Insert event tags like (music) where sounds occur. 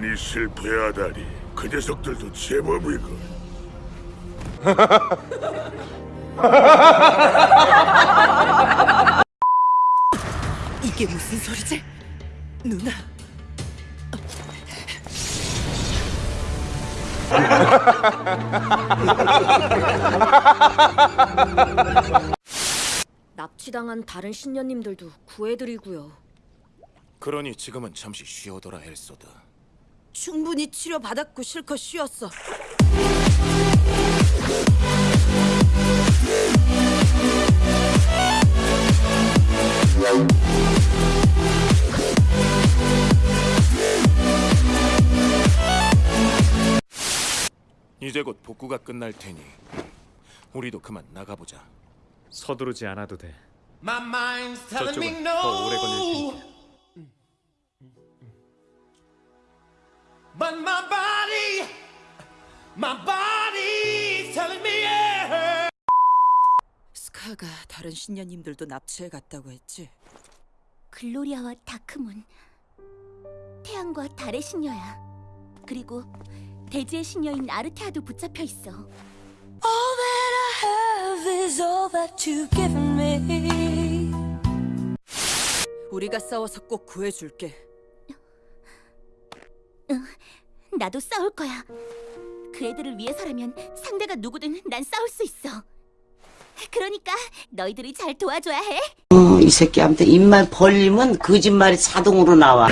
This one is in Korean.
놈들이 실패하다니 그 녀석들도 제법이군 (laughs) 이게 무슨 소리지? 누나. (laughs) 납치당한 다른 신녀님들도 구해드리고요. 그러니 지금은 잠시 쉬어둬라 엘소다. 충분히 치료받았고 실컷 쉬었어. 이제 곧 복구가 끝날 테니 우리도 그만 나가보자. 서두르지 않아도 돼. 저쪽은. 더 오래 걸릴 테니까. But my body, my body's telling me yeah. 스카가 다른 신녀님들도 납치해 갔다고 했지. 글로리아와 다크문 태양과 달의 신녀야 그리고 대지의 신녀인 아르테아도 붙잡혀 있어 All that I have is all that you've given me. 우리가 싸워서 꼭 구해줄게. 나도 싸울 거야. 그 애들을 위해서라면 상대가 누구든 난 싸울 수 있어. 그러니까 너희들이 잘 도와줘야 해. 어, 이 새끼한테 입만 벌리면 거짓말이 자동으로 나와.